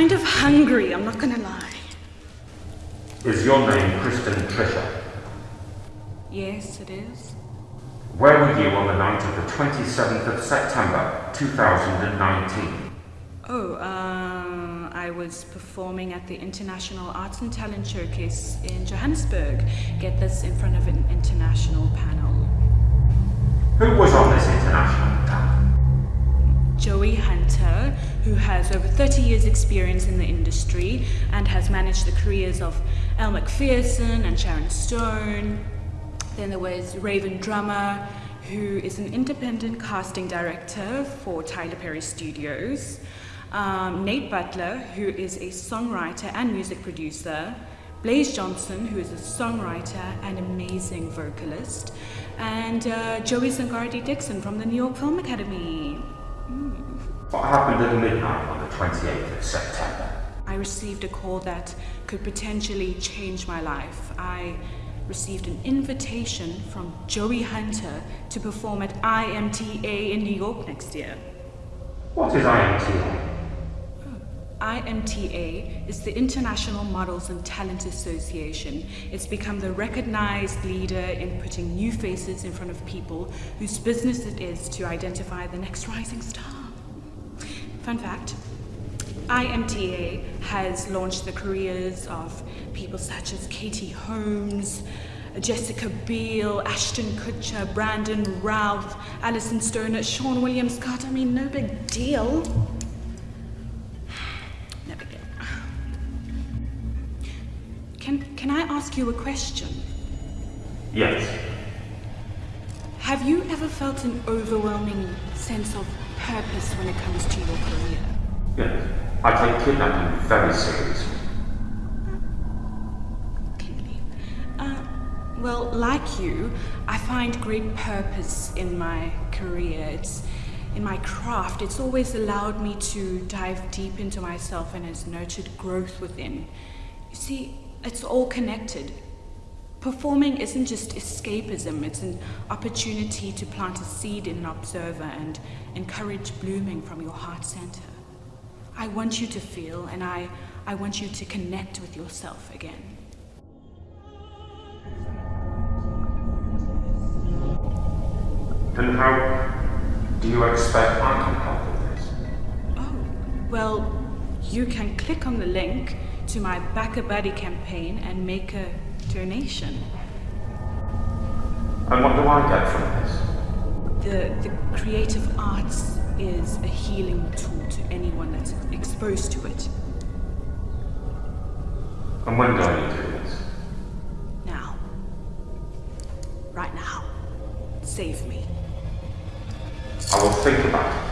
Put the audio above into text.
kind of hungry, I'm not gonna lie. Is your name Kristen Trisha? Yes, it is. Where were you on the night of the 27th of September 2019? Oh, uh, I was performing at the International Arts and Talent Showcase in Johannesburg. Get this in front of an international panel. Who was on this international panel? Joey Hunter, who has over 30 years' experience in the industry and has managed the careers of Elle Macpherson and Sharon Stone. Then there was Raven Drummer, who is an independent casting director for Tyler Perry Studios. Um, Nate Butler, who is a songwriter and music producer. Blaze Johnson, who is a songwriter and amazing vocalist. And uh, Joey Zangardi Dixon from the New York Film Academy. What happened at midnight on the 28th of September? I received a call that could potentially change my life. I received an invitation from Joey Hunter to perform at IMTA in New York next year. What is IMTA? Oh, IMTA is the International Models and Talent Association. It's become the recognized leader in putting new faces in front of people whose business it is to identify the next rising star. Fun fact, IMTA has launched the careers of people such as Katie Holmes, Jessica Biel, Ashton Kutcher, Brandon Routh, Alyson Stoner, Seann William Scott. I mean, no big deal. No big deal. Can, can I ask you a question? Yes. Have you ever felt an overwhelming sense of purpose when it comes to your career? Yes. I take kidnapping very seriously. Clearly. Uh, well, like you, I find great purpose in my career. It's in my craft. It's always allowed me to dive deep into myself and has nurtured growth within. You see, it's all connected. Performing isn't just escapism, it's an opportunity to plant a seed in an observer and encourage blooming from your heart center. I want you to feel and I, I want you to connect with yourself again. And how do you expect I can help with this? Oh, well, you can click on the link to my BackaBuddy campaign and make a donation. And what do I get from this? The, the creative arts is a healing tool to anyone that's exposed to it. And when do I need to do this? Now. Right now. Save me. I will think about it.